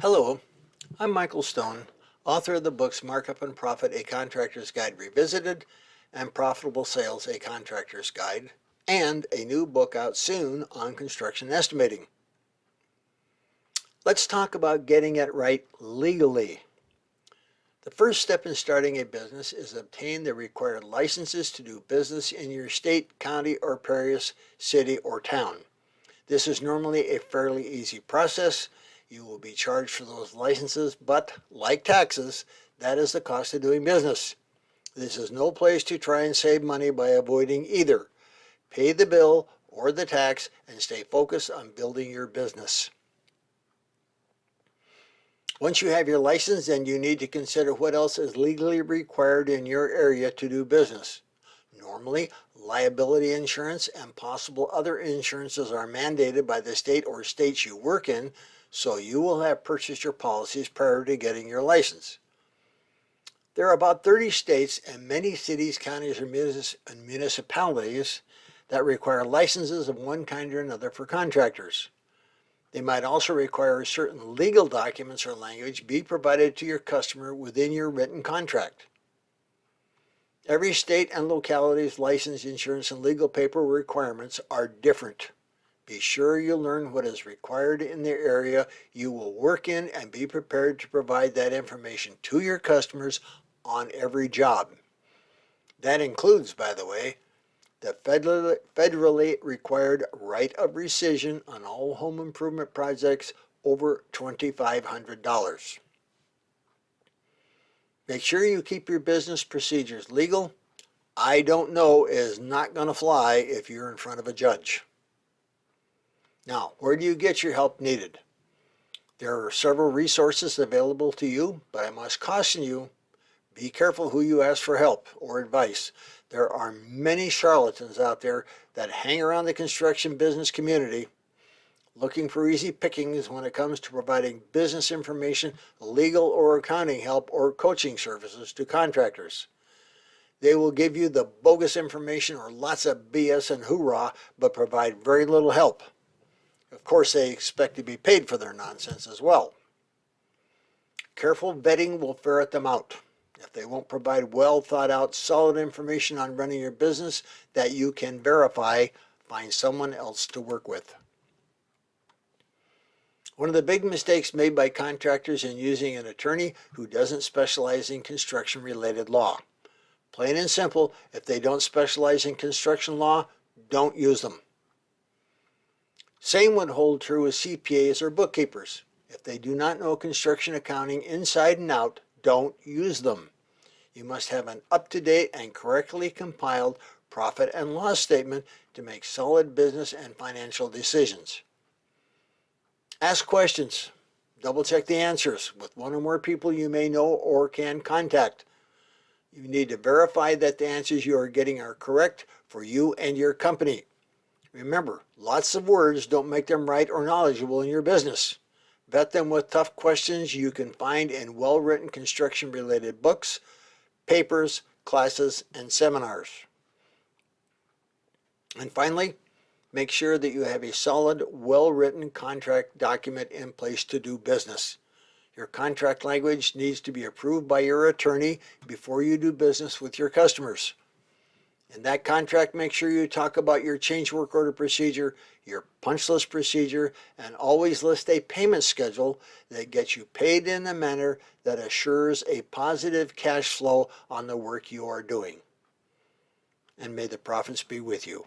Hello, I'm Michael Stone, author of the books Markup and Profit, A Contractor's Guide Revisited, and Profitable Sales, A Contractor's Guide, and a new book out soon on construction estimating. Let's talk about getting it right legally. The first step in starting a business is obtain the required licenses to do business in your state, county, or parish, city, or town. This is normally a fairly easy process you will be charged for those licenses, but like taxes, that is the cost of doing business. This is no place to try and save money by avoiding either. Pay the bill or the tax and stay focused on building your business. Once you have your license, then you need to consider what else is legally required in your area to do business. Normally, liability insurance and possible other insurances are mandated by the state or states you work in, so you will have purchased your policies prior to getting your license. There are about 30 states and many cities, counties, and municipalities that require licenses of one kind or another for contractors. They might also require certain legal documents or language be provided to your customer within your written contract. Every state and locality's license, insurance, and legal paper requirements are different. Be sure you learn what is required in the area you will work in and be prepared to provide that information to your customers on every job. That includes, by the way, the federally required right of rescission on all home improvement projects over $2,500. Make sure you keep your business procedures legal. I don't know is not going to fly if you're in front of a judge. Now, where do you get your help needed? There are several resources available to you, but I must caution you, be careful who you ask for help or advice. There are many charlatans out there that hang around the construction business community looking for easy pickings when it comes to providing business information, legal or accounting help, or coaching services to contractors. They will give you the bogus information or lots of BS and hoorah, but provide very little help. Of course, they expect to be paid for their nonsense as well. Careful vetting will ferret them out. If they won't provide well thought out, solid information on running your business that you can verify, find someone else to work with. One of the big mistakes made by contractors in using an attorney who doesn't specialize in construction related law. Plain and simple, if they don't specialize in construction law, don't use them. Same would hold true with CPAs or bookkeepers. If they do not know construction accounting inside and out, don't use them. You must have an up-to-date and correctly compiled profit and loss statement to make solid business and financial decisions. Ask questions. Double check the answers with one or more people you may know or can contact. You need to verify that the answers you are getting are correct for you and your company. Remember, lots of words don't make them right or knowledgeable in your business. Vet them with tough questions you can find in well-written construction-related books, papers, classes, and seminars. And finally, make sure that you have a solid, well-written contract document in place to do business. Your contract language needs to be approved by your attorney before you do business with your customers. In that contract, make sure you talk about your change work order procedure, your punch list procedure, and always list a payment schedule that gets you paid in a manner that assures a positive cash flow on the work you are doing. And may the profits be with you.